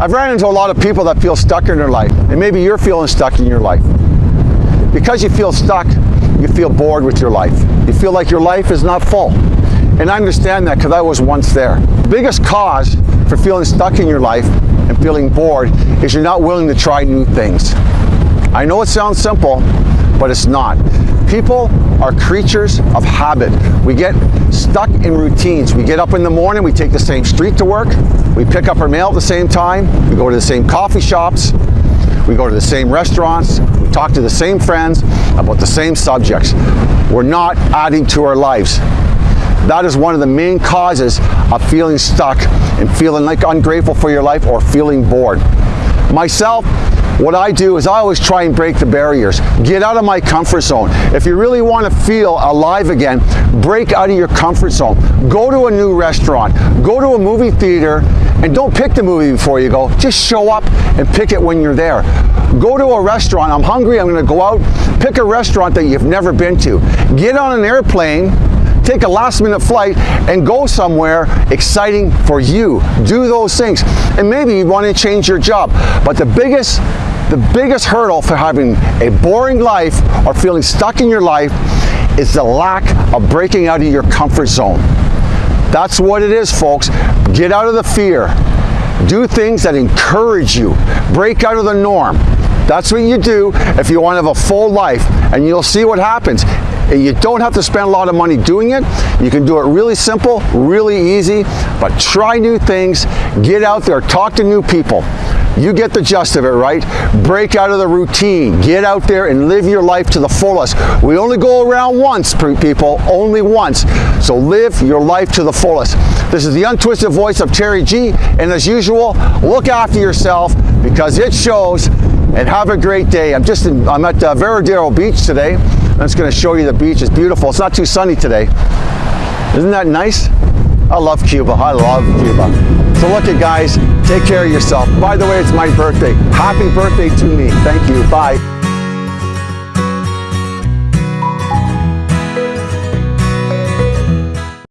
I've ran into a lot of people that feel stuck in their life, and maybe you're feeling stuck in your life. Because you feel stuck, you feel bored with your life. You feel like your life is not full. And I understand that because I was once there. The biggest cause for feeling stuck in your life and feeling bored is you're not willing to try new things. I know it sounds simple, but it's not. People are creatures of habit. We get stuck in routines. We get up in the morning, we take the same street to work, we pick up our mail at the same time, we go to the same coffee shops, we go to the same restaurants, we talk to the same friends about the same subjects. We're not adding to our lives. That is one of the main causes of feeling stuck and feeling like ungrateful for your life or feeling bored. Myself, what I do is I always try and break the barriers. Get out of my comfort zone. If you really want to feel alive again, break out of your comfort zone. Go to a new restaurant. Go to a movie theater and don't pick the movie before you go. Just show up and pick it when you're there. Go to a restaurant. I'm hungry. I'm going to go out. Pick a restaurant that you've never been to. Get on an airplane take a last minute flight and go somewhere exciting for you. Do those things. And maybe you want to change your job. But the biggest the biggest hurdle for having a boring life or feeling stuck in your life is the lack of breaking out of your comfort zone. That's what it is, folks. Get out of the fear. Do things that encourage you. Break out of the norm. That's what you do if you want to have a full life, and you'll see what happens. You don't have to spend a lot of money doing it. You can do it really simple, really easy, but try new things, get out there, talk to new people. You get the gist of it, right? Break out of the routine. Get out there and live your life to the fullest. We only go around once, people, only once. So live your life to the fullest. This is the untwisted voice of Terry G. And as usual, look after yourself because it shows and have a great day. I'm just in, I'm at uh, Varadero Beach today. I'm just going to show you the beach. It's beautiful. It's not too sunny today. Isn't that nice? I love Cuba. I love Cuba. So look at guys, take care of yourself. By the way, it's my birthday. Happy birthday to me. Thank you. Bye.